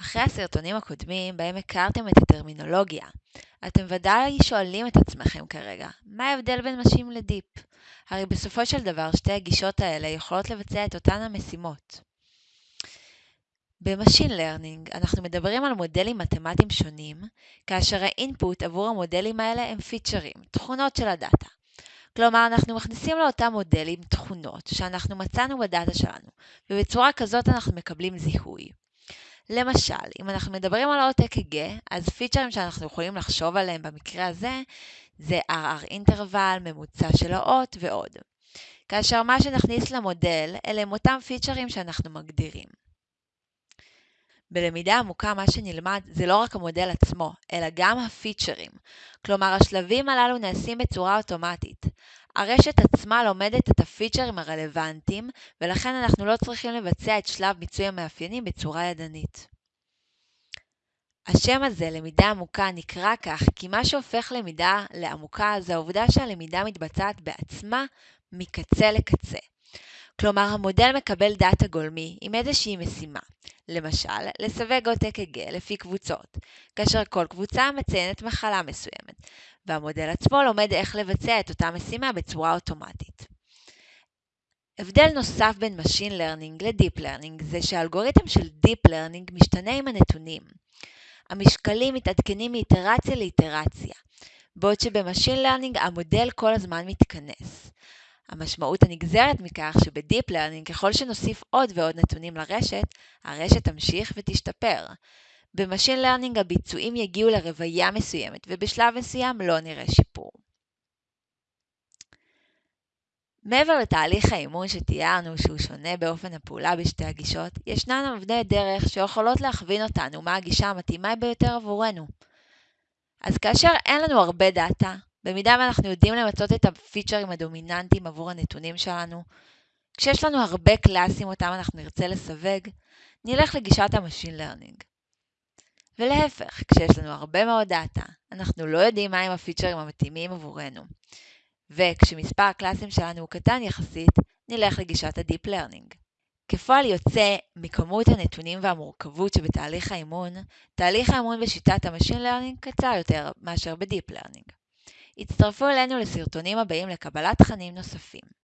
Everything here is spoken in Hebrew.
אחרי הסרטונים הקודמים בהם הכרתם את הטרמינולוגיה, אתם ודאי שואלים את עצמכם כרגע, מה ההבדל בין machine ל deep? הרי בסופו של דבר שתי הגישות האלה יכולות לבצע את אותן המשימות. ב machine learning אנחנו מדברים על מודלים מתמטיים שונים, כאשר ה input עבור המודלים האלה הם פיצ'רים, תכונות של ה data. כלומר, אנחנו מכניסים לאותם מודלים תכונות שאנחנו מצאנו ב data שלנו, ובצורה כזאת אנחנו מקבלים זיהוי. למשל, אם אנחנו מדברים על האות אק"ג, אז פיצ'רים שאנחנו יכולים לחשוב עליהם במקרה הזה, זה RR אינטרוול, ממוצע של האות ועוד. כאשר מה שנכניס למודל, אלה הם אותם פיצ'רים שאנחנו מגדירים. בלמידה עמוקה מה שנלמד זה לא רק המודל עצמו, אלא גם הפיצ'רים. כלומר, השלבים הללו נעשים בצורה אוטומטית. הרשת עצמה לומדת את הפיצ'רים הרלוונטיים, ולכן אנחנו לא צריכים לבצע את שלב מיצוי המאפיינים בצורה ידנית. השם הזה, למידה עמוקה, נקרא כך כי מה שהופך למידה לעמוקה זה העובדה שהלמידה מתבצעת בעצמה מקצה לקצה. כלומר, המודל מקבל דאטה גולמי עם איזושהי משימה, למשל, לסווג עוד אק"ג לפי קבוצות, כאשר כל קבוצה מציינת מחלה מסוימת, והמודל עצמו לומד איך לבצע את אותה משימה בצורה אוטומטית. הבדל נוסף בין Machine Learning ל-Deep Learning זה שהאלגוריתם של Deep Learning משתנה עם הנתונים. המשקלים מתעדכנים מאיטרציה לאיטרציה, בעוד שב machine learning המודל כל הזמן מתכנס. המשמעות הנגזרת מכך שב deep learning ככל שנוסיף עוד ועוד נתונים לרשת, הרשת תמשיך ותשתפר. ב machine learning הביצועים יגיעו לרוויה מסוימת ובשלב מסוים לא נראה שיפור. מעבר לתהליך האימון שתיארנו שהוא שונה באופן הפעולה בשתי הגישות, ישנן אבני דרך שיכולות להכווין אותנו מה הגישה המתאימה ביותר עבורנו. אז כאשר אין לנו הרבה data, במידה ואנחנו יודעים למצות את הפיצ'רים הדומיננטיים עבור הנתונים שלנו, כשיש לנו הרבה קלאסים אותם אנחנו נרצה לסווג, נלך לגישת ה machine learning. ולהפך, כשיש לנו הרבה מאוד data, אנחנו לא יודעים מהם הפיצ'רים המתאימים עבורנו. וכשמספר הקלאסים שלנו הוא קטן יחסית, נלך לגישת ה-Deep Learning. כפועל יוצא מכמות הנתונים והמורכבות שבתהליך האימון, תהליך האימון בשיטת ה-Machine Learning קצר יותר מאשר ב-Deep Learning. הצטרפו אלינו לסרטונים הבאים לקבלת תכנים נוספים.